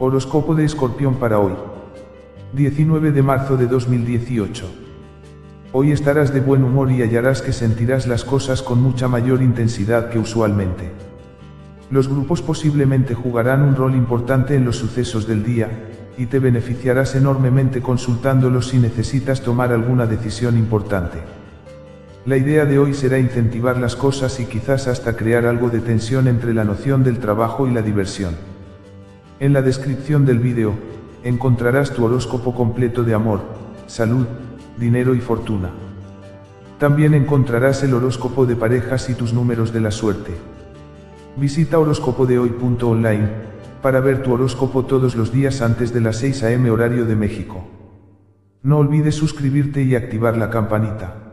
Horóscopo de Escorpión para hoy. 19 de marzo de 2018. Hoy estarás de buen humor y hallarás que sentirás las cosas con mucha mayor intensidad que usualmente. Los grupos posiblemente jugarán un rol importante en los sucesos del día, y te beneficiarás enormemente consultándolos si necesitas tomar alguna decisión importante. La idea de hoy será incentivar las cosas y quizás hasta crear algo de tensión entre la noción del trabajo y la diversión. En la descripción del vídeo, encontrarás tu horóscopo completo de amor, salud, dinero y fortuna. También encontrarás el horóscopo de parejas y tus números de la suerte. Visita horóscopodehoy.online para ver tu horóscopo todos los días antes de las 6 am horario de México. No olvides suscribirte y activar la campanita.